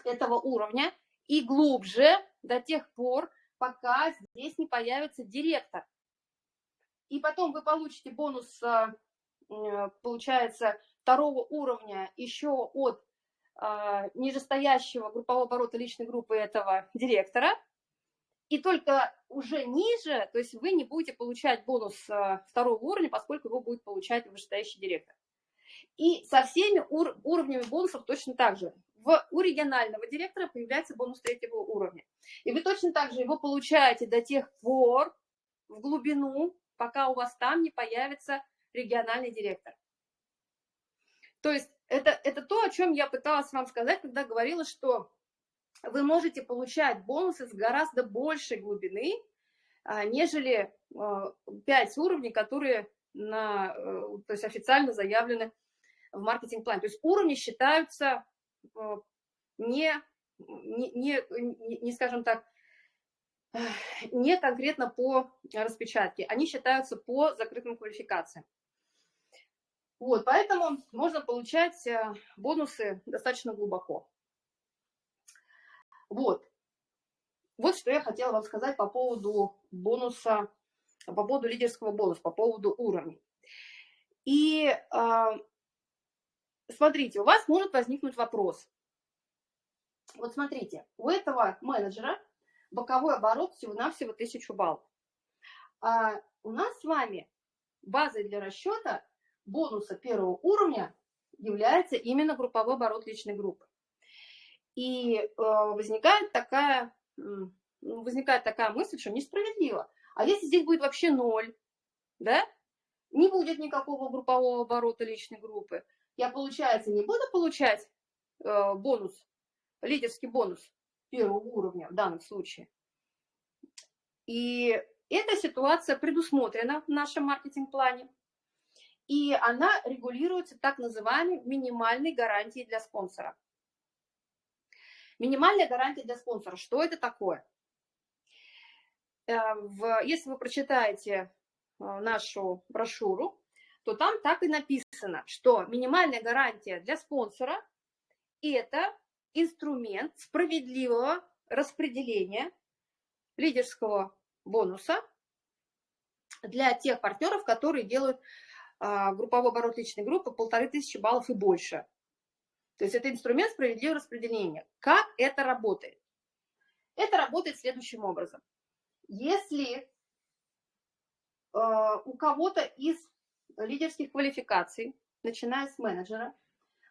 этого уровня и глубже до тех пор, пока здесь не появится директор. И потом вы получите бонус, э, э, получается, второго уровня еще от нижестоящего группового оборота личной группы этого директора, и только уже ниже, то есть вы не будете получать бонус а, второго уровня, поскольку его будет получать вышестоящий директор. И со всеми ур уровнями бонусов точно так же. В, у регионального директора появляется бонус третьего уровня. И вы точно так же его получаете до тех пор в глубину, пока у вас там не появится региональный директор. То есть это, это то, о чем я пыталась вам сказать, когда говорила, что вы можете получать бонусы с гораздо большей глубины, а, нежели 5 а, уровней, которые на, э, то есть официально заявлены в маркетинг-плане. То есть уровни считаются э, не, не, не, не, скажем так, не конкретно по распечатке, они считаются по закрытым квалификациям. Вот, поэтому можно получать э, бонусы достаточно глубоко. Вот. Вот что я хотела вам сказать по поводу бонуса, по поводу лидерского бонуса, по поводу уровней. И э, смотрите, у вас может возникнуть вопрос. Вот смотрите, у этого менеджера боковой оборот всего-навсего 1000 баллов. А у нас с вами базой для расчета бонуса первого уровня является именно групповой оборот личной группы. И э, возникает такая, ну, возникает такая мысль, что несправедливо. А если здесь будет вообще ноль, да, не будет никакого группового оборота личной группы, я, получается, не буду получать э, бонус, лидерский бонус первого уровня в данном случае. И эта ситуация предусмотрена в нашем маркетинг-плане и она регулируется так называемой минимальной гарантией для спонсора. Минимальная гарантия для спонсора. Что это такое? Э, если вы прочитаете э, нашу брошюру, то там так и написано, что минимальная гарантия для спонсора – это инструмент справедливого распределения лидерского бонуса для тех партнеров, которые делают групповой оборот личной группы полторы тысячи баллов и больше. То есть это инструмент справедливого распределения. Как это работает? Это работает следующим образом. Если э, у кого-то из лидерских квалификаций, начиная с менеджера,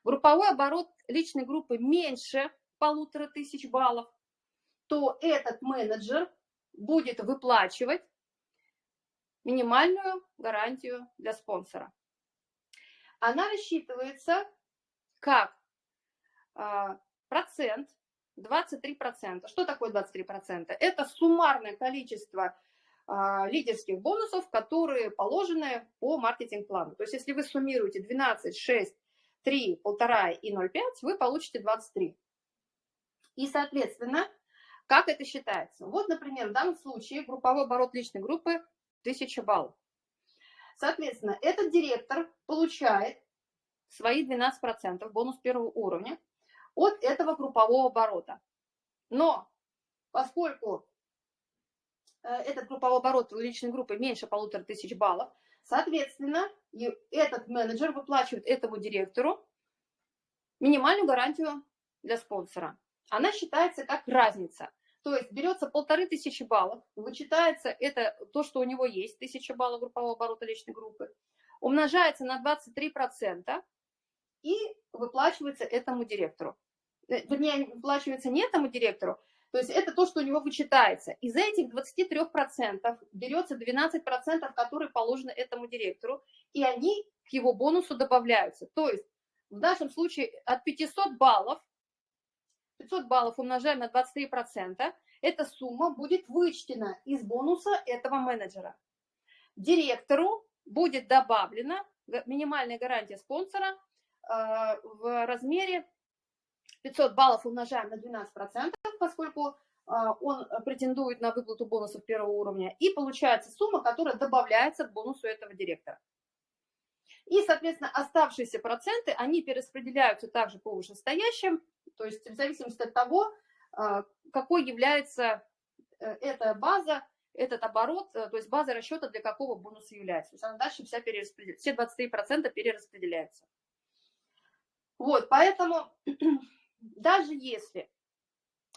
групповой оборот личной группы меньше полутора тысяч баллов, то этот менеджер будет выплачивать минимальную гарантию для спонсора. Она рассчитывается как а, процент, 23%. Что такое 23%? Это суммарное количество а, лидерских бонусов, которые положены по маркетинг-плану. То есть если вы суммируете 12, 6, 3, 1,5 и 0,5, вы получите 23. И, соответственно, как это считается? Вот, например, в данном случае групповой оборот личной группы 1000 баллов. Соответственно, этот директор получает свои 12% бонус первого уровня от этого группового оборота. Но поскольку э, этот групповой оборот у личной группы меньше полутора тысяч баллов, соответственно, этот менеджер выплачивает этому директору минимальную гарантию для спонсора. Она считается как разница – то есть берется полторы тысячи баллов, вычитается это то, что у него есть, тысяча баллов группового оборота личной группы, умножается на 23% и выплачивается этому директору. Э, вернее, выплачивается не этому директору, то есть это то, что у него вычитается. Из этих 23% берется 12%, которые положены этому директору, и они к его бонусу добавляются. То есть в нашем случае от 500 баллов 500 баллов умножаем на 23%, эта сумма будет вычтена из бонуса этого менеджера. Директору будет добавлена минимальная гарантия спонсора э, в размере 500 баллов умножаем на 12%, поскольку э, он претендует на выплату бонусов первого уровня, и получается сумма, которая добавляется к бонусу этого директора. И, соответственно, оставшиеся проценты, они перераспределяются также по вышестоящим, то есть в зависимости от того, а, какой является э, эта база, этот оборот, э, то есть база расчета для какого бонуса является. То есть она дальше вся перераспределяется, все 23% перераспределяются. Вот, поэтому <clears throat> даже если,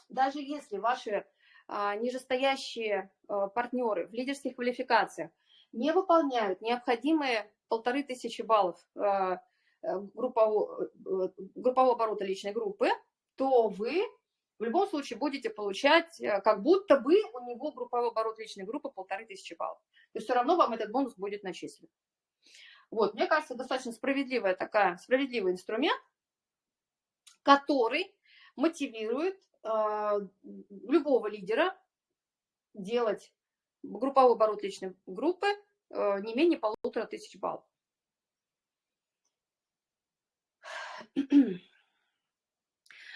даже если ваши а, нижестоящие а, партнеры в лидерских квалификациях не выполняют необходимые полторы тысячи баллов а, э, группового, э, группового оборота личной группы, то вы в любом случае будете получать, э, как будто бы у него групповой оборот личной группы полторы тысячи баллов. То есть все равно вам этот бонус будет начислен. Вот, мне кажется, достаточно справедливая такая, справедливый инструмент, который мотивирует э, любого лидера делать групповой оборот личной группы не менее полутора тысяч баллов.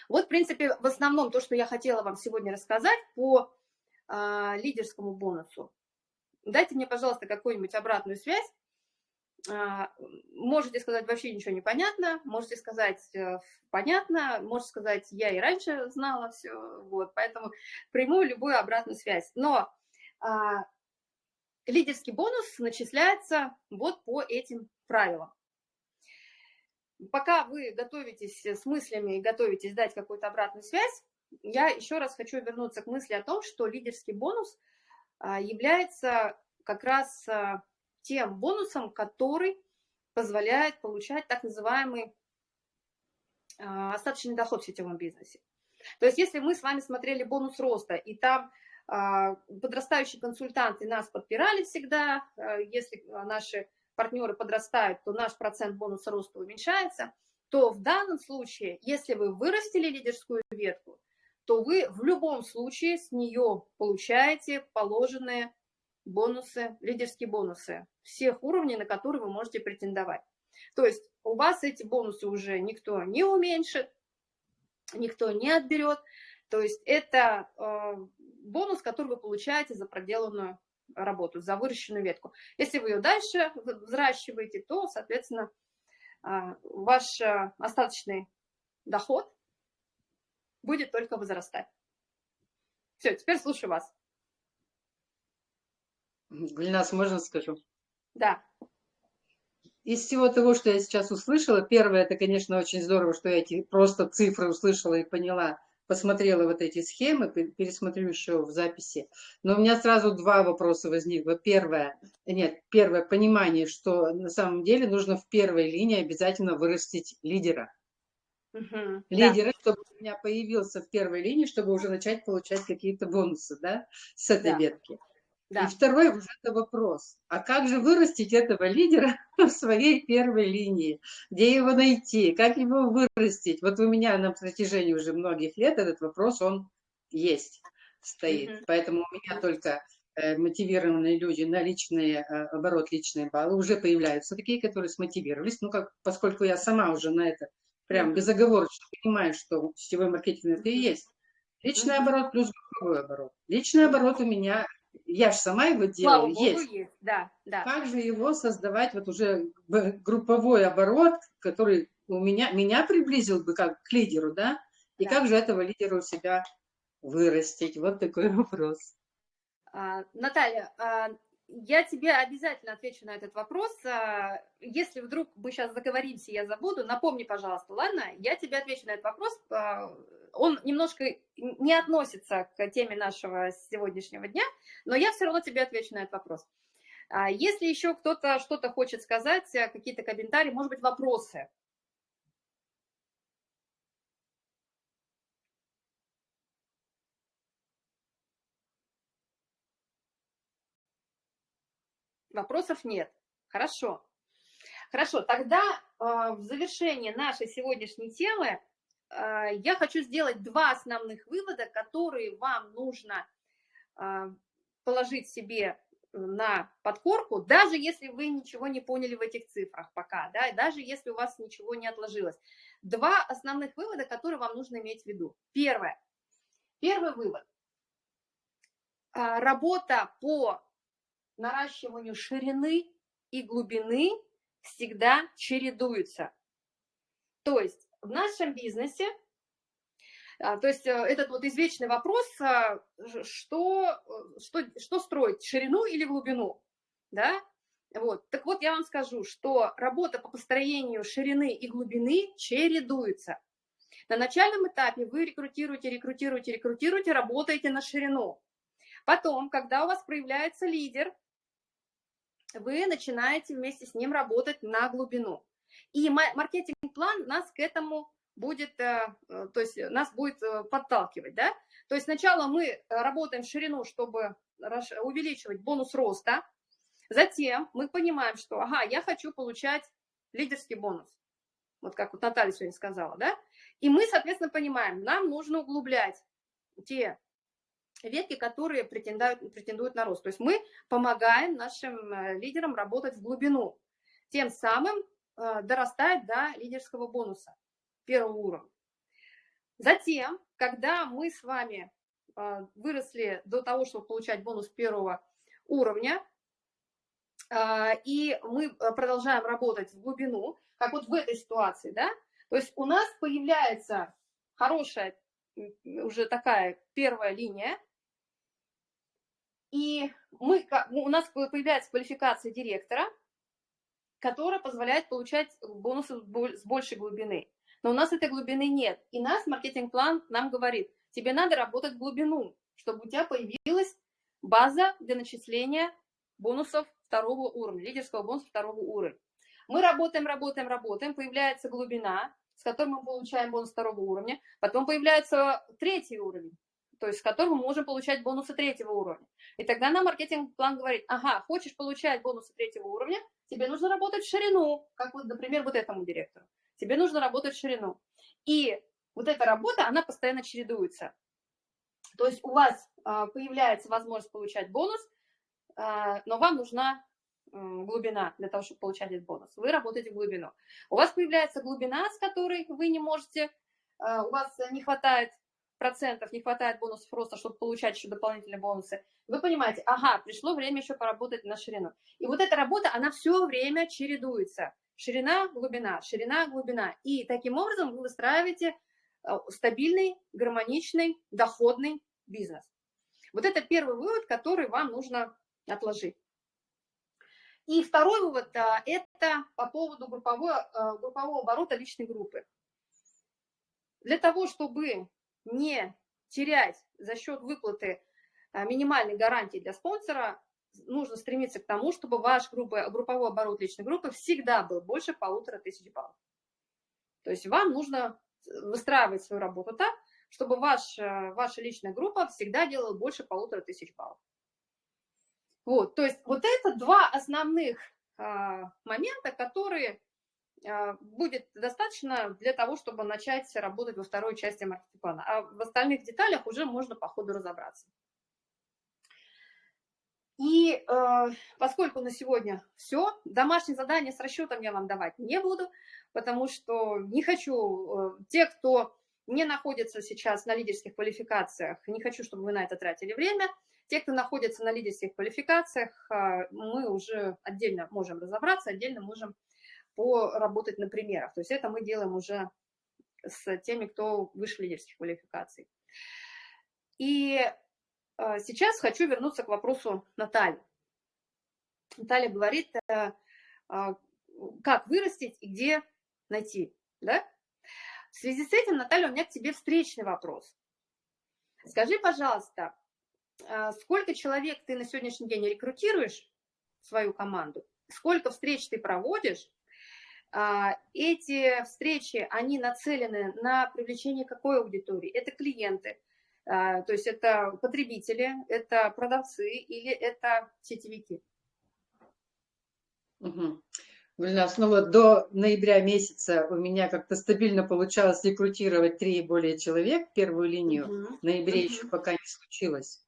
Вот, в принципе, в основном то, что я хотела вам сегодня рассказать по э, лидерскому бонусу. Дайте мне, пожалуйста, какую-нибудь обратную связь. Э, можете сказать, вообще ничего не понятно, можете сказать, э, понятно, можете сказать, я и раньше знала все, вот, поэтому приму любую обратную связь. Но э, лидерский бонус начисляется вот по этим правилам пока вы готовитесь с мыслями и готовитесь дать какую-то обратную связь, я еще раз хочу вернуться к мысли о том, что лидерский бонус а, является как раз а, тем бонусом, который позволяет получать так называемый а, остаточный доход в сетевом бизнесе. То есть если мы с вами смотрели бонус роста, и там подрастающие консультанты нас подпирали всегда, если наши партнеры подрастают, то наш процент бонуса роста уменьшается, то в данном случае, если вы вырастили лидерскую ветку, то вы в любом случае с нее получаете положенные бонусы, лидерские бонусы всех уровней, на которые вы можете претендовать. То есть у вас эти бонусы уже никто не уменьшит, никто не отберет. То есть это э, бонус, который вы получаете за проделанную работу, за выращенную ветку. Если вы ее дальше взращиваете, то, соответственно, а, ваш а, остаточный доход будет только возрастать. Все, теперь слушаю вас.
Гульнас, можно скажу?
Да.
Из всего того, что я сейчас услышала, первое, это, конечно, очень здорово, что я эти просто цифры услышала и поняла, посмотрела вот эти схемы, пересмотрю еще в записи. Но у меня сразу два вопроса возникло. Первое, нет, первое, понимание, что на самом деле нужно в первой линии обязательно вырастить лидера. Угу, лидера, да. чтобы у меня появился в первой линии, чтобы уже начать получать какие-то бонусы, да, с этой да. ветки. Да. И второй уже это вопрос. А как же вырастить этого лидера <laughs> в своей первой линии? Где его найти? Как его вырастить? Вот у меня на протяжении уже многих лет этот вопрос, он есть, стоит. Mm -hmm. Поэтому у меня только э, мотивированные люди на личный э, оборот, личные баллы уже появляются такие, которые смотивировались. Ну, как, поскольку я сама уже на это прям безоговорочно понимаю, что сетевой маркетинг это и есть. Личный оборот плюс групповой оборот. Личный оборот у меня я же сама его делаю, Слава есть. есть.
Да, да.
Как же его создавать, вот уже групповой оборот, который у меня, меня приблизил бы как к лидеру, да? И да. как же этого лидера у себя вырастить? Вот такой <laughs> вопрос.
А, Наталья, а, я тебе обязательно отвечу на этот вопрос. А, если вдруг мы сейчас заговоримся, я забуду, напомни, пожалуйста, ладно? Я тебе отвечу на этот вопрос. А, он немножко не относится к теме нашего сегодняшнего дня, но я все равно тебе отвечу на этот вопрос. А, если еще кто-то что-то хочет сказать, какие-то комментарии, может быть, вопросы, Вопросов нет. Хорошо. Хорошо, тогда э, в завершение нашей сегодняшней темы я хочу сделать два основных вывода, которые вам нужно положить себе на подкорку, даже если вы ничего не поняли в этих цифрах пока, да, даже если у вас ничего не отложилось. Два основных вывода, которые вам нужно иметь в виду. Первое. Первый вывод. А, работа по наращиванию ширины и глубины всегда чередуется. То есть в нашем бизнесе а, то есть э, этот вот извечный вопрос, а, что, э, что, что строить, ширину или глубину, да? Вот. Так вот, я вам скажу, что работа по построению ширины и глубины чередуется. На начальном этапе вы рекрутируете, рекрутируете, рекрутируете, работаете на ширину. Потом, когда у вас проявляется лидер, вы начинаете вместе с ним работать на глубину. И маркетинг-план нас к этому будет, э, э, то есть нас будет э, подталкивать, да. То есть сначала мы работаем в ширину, чтобы увеличивать бонус роста, затем мы понимаем, что, ага, я хочу получать лидерский бонус, вот как вот Наталья сегодня сказала, да, и мы, соответственно, понимаем, нам нужно углублять те ветки, которые претендуют, претендуют на рост. То есть мы помогаем нашим лидерам работать в глубину, тем самым дорастать до лидерского бонуса первого уровня. Затем, когда мы с вами а, выросли до того, чтобы получать бонус первого уровня, и мы продолжаем работать в глубину, как вот в этой ситуации, да, то есть у нас появляется хорошая уже такая первая линия, и мы, у нас появляется квалификация директора, которая позволяет получать бонусы с большей глубины. Но у нас этой глубины нет. И нас маркетинг-план нам говорит, тебе надо работать в глубину, чтобы у тебя появилась база для начисления бонусов второго уровня, лидерского бонуса второго уровня. Мы работаем, работаем, работаем, появляется глубина, с которой мы получаем бонус второго уровня, потом появляется третий уровень, то есть с которым мы можем получать бонусы третьего уровня. И тогда нам маркетинг-план говорит, ага, хочешь получать бонусы третьего уровня, тебе нужно работать в ширину, как вот, например, вот этому директору тебе нужно работать в ширину. И вот эта работа, она постоянно чередуется. То есть у вас а, появляется возможность получать бонус, а, но вам нужна глубина для того, чтобы получать этот бонус. Вы работаете в глубину. У вас появляется глубина, с которой вы не можете, а, у вас не хватает процентов, не хватает бонусов просто, чтобы получать еще дополнительные бонусы. Вы понимаете, ага, пришло время еще поработать на ширину. И вот эта работа, она все время чередуется ширина, глубина, ширина, глубина. И таким образом вы выстраиваете э, стабильный, гармоничный, доходный бизнес. Вот это первый вывод, который вам нужно отложить. И второй вывод э, – это по поводу группового, э, группового оборота личной группы. Для того, чтобы не терять за счет выплаты минимальной гарантии для спонсора, нужно стремиться к тому, чтобы ваш группа, групповой оборот личной группы всегда был больше полутора тысяч баллов. То есть вам нужно выстраивать свою работу так, чтобы ваш, э, ваша личная группа всегда делала больше полутора тысяч баллов. Вот, то есть вот это два основных а, момента, которые а, будет достаточно для того, чтобы начать работать во второй части маркетинг-плана. А в остальных деталях уже можно по ходу разобраться. И э, поскольку на сегодня все, домашнее задание с расчетом я вам давать не буду, потому что не хочу, э, те, кто не находится сейчас на лидерских квалификациях, не хочу, чтобы вы на это тратили время. Те, кто находится на лидерских квалификациях, э, мы уже отдельно можем разобраться, отдельно можем поработать на примерах. То есть это мы делаем уже с теми, кто выше лидерских квалификаций. И а, сейчас хочу вернуться к вопросу Натальи. Наталья говорит, э, а, как вырастить и где найти. Да? В связи с этим, Наталья, у меня к тебе встречный вопрос. Скажи, пожалуйста, а, сколько человек ты на сегодняшний день рекрутируешь в свою команду? Сколько встреч ты проводишь? Эти встречи, они нацелены на привлечение какой аудитории? Это клиенты, а, то есть это потребители, это продавцы или это сетевики?
Угу. Гульнас, ну вот до ноября месяца у меня как-то стабильно получалось рекрутировать три и более человек, первую линию. Uh-huh. В ноябре uh-huh. еще пока не случилось.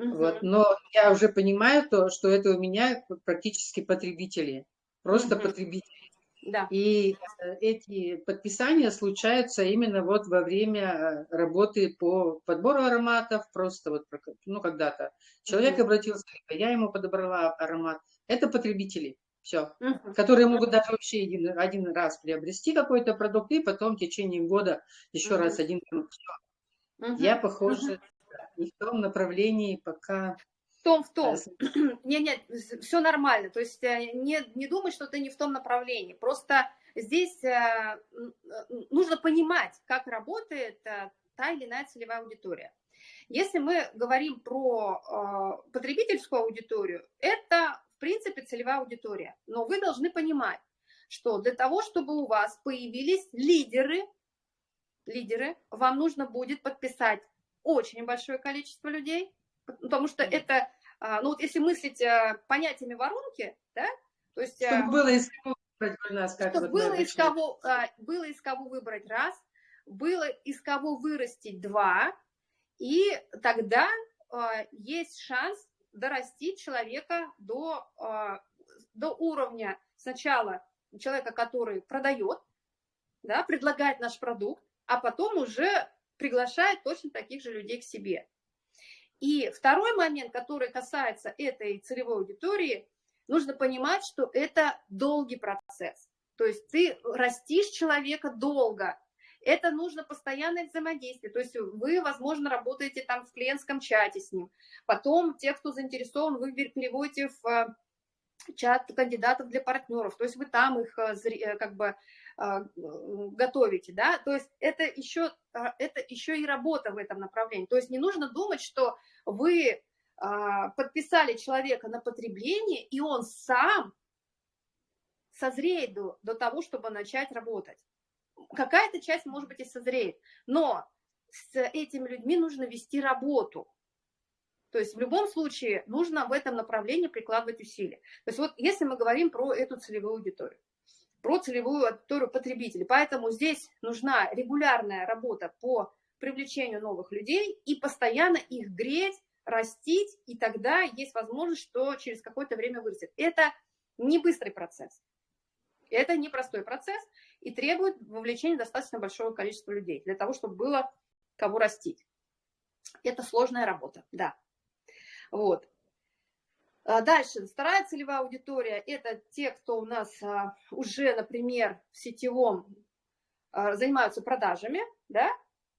Uh-huh. Вот. Но я уже понимаю то, что это у меня практически потребители. Просто uh-huh. потребители. Да. И э, эти подписания случаются именно вот во время э, работы по подбору ароматов, просто вот, ну, когда-то. Человек uh-huh. обратился, я ему подобрала аромат. Это потребители все, угу. которые могут даже вообще один, один раз приобрести какой-то продукт и потом в течение года еще угу. раз один продукт. Угу. Я, похоже, угу. не в том направлении пока...
Том, в том. Нет, нет, все нормально. То есть э, не, не думай, что ты не в том направлении. Просто здесь э, нужно понимать, как работает э, та или иная целевая аудитория. Если мы говорим про потребительскую аудиторию, это в принципе, целевая аудитория. Но вы должны понимать, что для того, чтобы у вас появились лидеры, лидеры, вам нужно будет подписать очень большое количество людей, потому что это, ну вот если мыслить а, понятиями воронки, да, то есть...
А, чтобы было из кого выбрать у нас,
как чтобы было из, кого, было из кого выбрать раз, было из кого вырастить два, и тогда есть шанс дорастить человека до, а, до уровня сначала человека, который продает, да, предлагает наш продукт, а потом уже приглашает точно таких же людей к себе. И второй момент, который касается этой целевой аудитории, нужно понимать, что это долгий процесс. То есть ты растишь человека долго, это нужно постоянное взаимодействие. То есть вы, возможно, работаете там в клиентском чате с ним. Потом те, кто заинтересован, вы переводите в э, чат кандидатов для партнеров. То есть вы там их э, э, как бы готовите, да, то есть это еще, это еще и работа в этом направлении. То есть не нужно думать, что вы подписали человека на потребление, и он сам созреет до, до того, чтобы начать работать какая-то часть, может быть, и созреет, но с этими людьми нужно вести работу. То есть в любом случае нужно в этом направлении прикладывать усилия. То есть вот если мы говорим про эту целевую аудиторию, про целевую аудиторию потребителей, поэтому здесь нужна регулярная работа по привлечению новых людей и постоянно их греть, растить, и тогда есть возможность, что через какое-то время вырастет. Это не быстрый процесс. Это непростой процесс и требует вовлечения достаточно большого количества людей для того, чтобы было кого растить. Это сложная работа, да. Вот. А дальше, вторая целевая аудитория – это те, кто у нас а, уже, например, в сетевом а, занимаются продажами, да,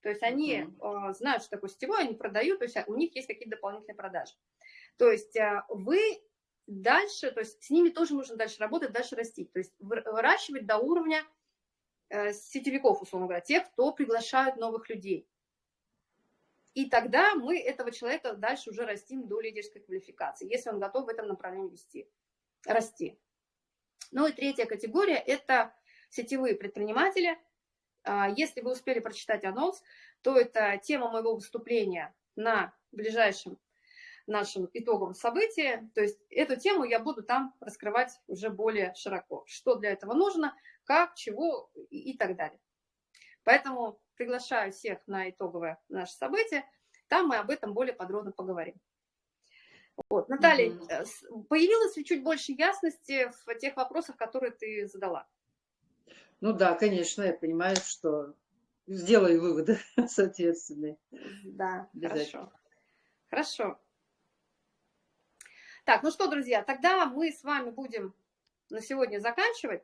то есть они uh -huh. знают, что такое сетевой, они продают, то есть у них есть какие-то дополнительные продажи. То есть вы дальше, то есть с ними тоже нужно дальше работать, дальше растить, то есть выращивать до уровня э, сетевиков, условно говоря, тех, кто приглашают новых людей. И тогда мы этого человека дальше уже растим до лидерской квалификации, если он готов в этом направлении вести, расти. Ну и третья категория – это сетевые предприниматели. А, если вы успели прочитать анонс, то это тема моего выступления на ближайшем нашем итоговом событии. То есть эту тему я буду там раскрывать уже более широко. Что для этого нужно, как, чего и, и так далее. Поэтому приглашаю всех на итоговое наше событие. Там мы об этом более подробно поговорим. Вот. Наталья, mm -hmm. появилось ли чуть больше ясности в тех вопросах, которые ты задала?
Ну да, конечно, я понимаю, что сделаю выводы <laughs> соответственные.
Да, хорошо. Хорошо. Так, ну что, друзья, тогда мы с вами будем на сегодня заканчивать.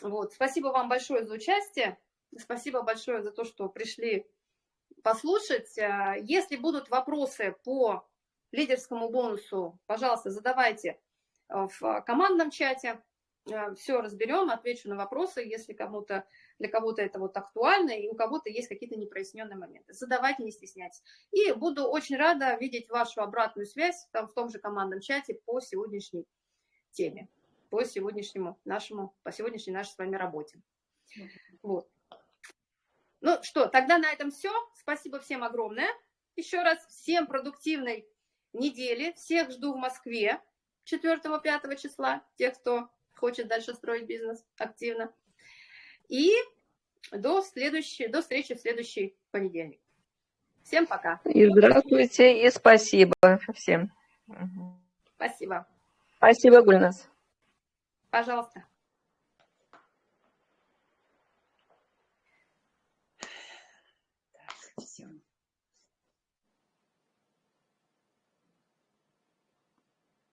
Вот, спасибо вам большое за участие. Спасибо большое за то, что пришли послушать. А, если будут вопросы по лидерскому бонусу, пожалуйста, задавайте в командном чате. А, Все разберем, отвечу на вопросы, если кому-то для кого-то это вот актуально, и у кого-то есть какие-то непроясненные моменты. Задавайте, не стесняйтесь. И буду очень рада видеть вашу обратную связь там, в том же командном чате по сегодняшней теме, по сегодняшнему нашему, по сегодняшней нашей с вами работе. Вот. Ну что, тогда на этом все. Спасибо всем огромное. Еще раз всем продуктивной недели. Всех жду в Москве 4-5 числа. Тех, кто хочет дальше строить бизнес активно. И до, следующей, до встречи в следующий понедельник. Всем пока.
И здравствуйте, и спасибо всем.
Спасибо.
Спасибо, Гульнас.
Пожалуйста.